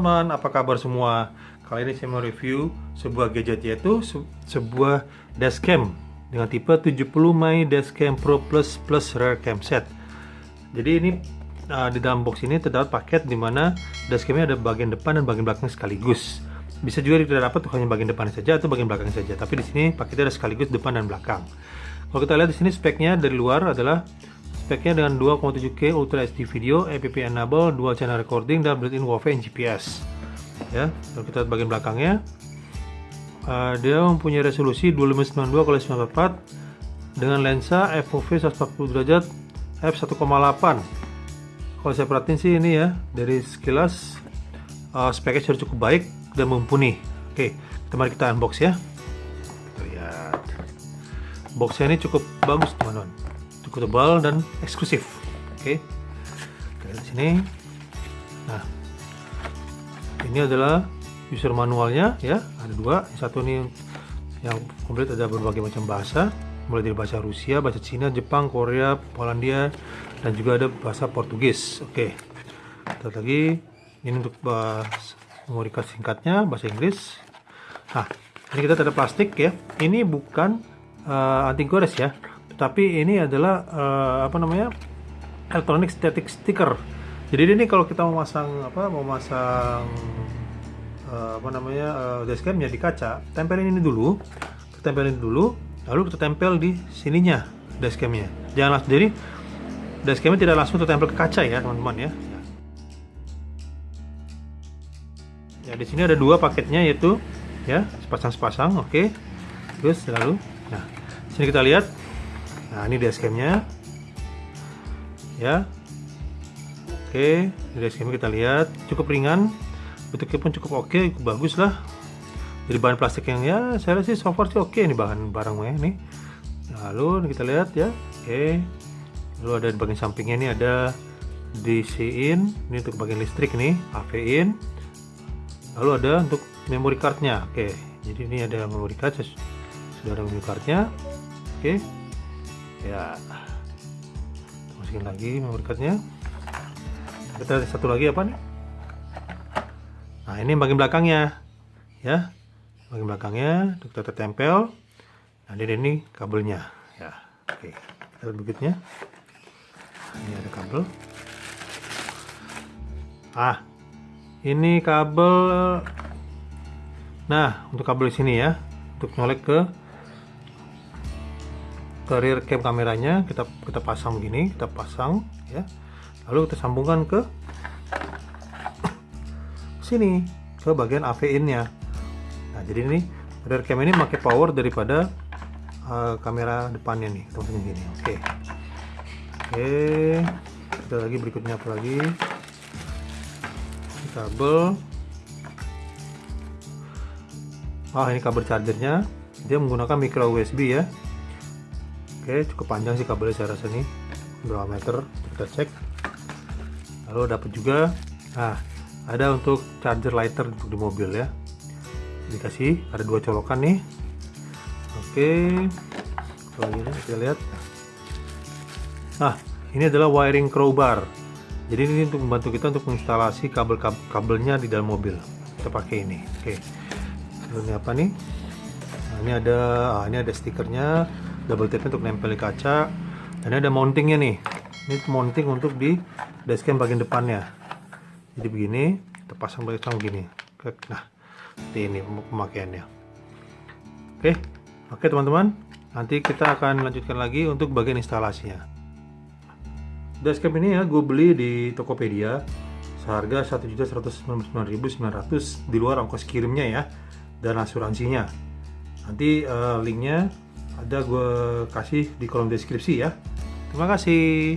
Teman-teman, apa kabar semua? Kali ini saya mau review sebuah gadget yaitu se sebuah dashcam dengan tipe 70 My Dashcam Pro Plus Plus Rear Cam Set. Jadi ini uh, di dalam box ini terdapat paket di mana dashcamnya ada bagian depan dan bagian belakang sekaligus. Bisa juga tidak dapat hanya bagian depan saja atau bagian belakang saja. Tapi di sini paketnya ada sekaligus depan dan belakang. Kalau kita lihat di sini speknya dari luar adalah speknya dengan 2,7K Ultra HD video, APP enable, dual channel recording dan built-in WiFi and GPS. Ya, kalau kita lihat bagian belakangnya, uh, dia mempunyai resolusi 2592 x 944 dengan lensa FOV 140 derajat f1,8. Kalau saya perhatiin sih ini ya dari sekilas uh, speknya sudah cukup baik dan mumpuni. Oke, kita mari kita unbox ya. Kita lihat. Boxnya ini cukup bagus teman-teman tebal dan eksklusif. Oke. Okay. di sini. Nah. Ini adalah user manualnya ya. Ada dua. Yang satu ini yang komplit ada berbagai macam bahasa. Mulai dari bahasa Rusia, bahasa Cina, Jepang, Korea, Polandia dan juga ada bahasa Portugis. Oke. Okay. kita lagi. Ini untuk bahasa memori singkatnya bahasa Inggris. Nah ini kita ada plastik ya. Ini bukan uh, anti gores ya tapi ini adalah uh, apa namanya electronic static sticker. Jadi ini kalau kita mau masang apa mau masang uh, apa namanya uh, dashcamnya di kaca tempelin ini dulu kita tempelin dulu lalu kita tempel di sininya dashcamnya jangan langsung jadi dashcamnya tidak langsung tertempel ke kaca ya teman-teman ya. Ya di sini ada dua paketnya yaitu ya sepasang sepasang oke. Okay. terus lalu nah sini kita lihat nah ini dashcamnya ya. Oke ini dashcamnya kita lihat. Cukup ringan. Bentuknya pun cukup oke cukup bagus lah. Jadi bahan plastik yang ya saya rasa sih so sih oke ini bahan barangnya nih lalu kita lihat ya. Oke. Lalu ada di bagian sampingnya ini ada DC in ini untuk bagian listrik nih AV in lalu ada untuk memory cardnya. Oke. Jadi ini ada memory card sudah ada memory cardnya. Oke ya. Masukin lagi memory cardnya kita satu lagi apa nih? Nah ini bagian belakangnya. Ya. Bagian belakangnya kita tempel nah ini, ini kabelnya. Ya oke. Kita lihat berikutnya. Ini ada kabel. Ah ini kabel. Nah untuk kabel di sini ya. Untuk nyolek ke ke rear cam kameranya kita kita pasang begini kita pasang ya. Lalu kita sambungkan ke sini ke bagian AV in nya nah jadi ini rear cam ini pakai power daripada uh, kamera depannya nih kita pasang gini oke. Okay. oke okay. kita lagi berikutnya apa lagi? Kabel. Ah ini kabel chargernya. Dia menggunakan micro USB ya Oke cukup panjang sih kabelnya saya rasa nih. Berapa meter? Kita cek. Lalu dapat juga nah ada untuk charger lighter untuk di mobil ya. Dikasih ada dua colokan nih. Oke lagi nih kita lihat. Nah ini adalah wiring crowbar. Jadi ini untuk membantu kita untuk menginstalasi kabel kabelnya di dalam mobil. Kita pakai ini. Oke. Ini apa nih ini ada ah, ini ada stikernya double tape untuk nempel di kaca. Dan ada mountingnya nih. Ini mounting untuk di dashcam bagian depannya. Jadi begini kita pasang pasang begini nah seperti ini pemakaiannya. Oke oke teman-teman. Nanti kita akan lanjutkan lagi untuk bagian instalasinya. Dashcam ini ya gue beli di Tokopedia. Seharga 1.199.900 di luar ongkos kirimnya ya dan asuransinya nanti uh, linknya ada gue kasih di kolom deskripsi ya. Terima kasih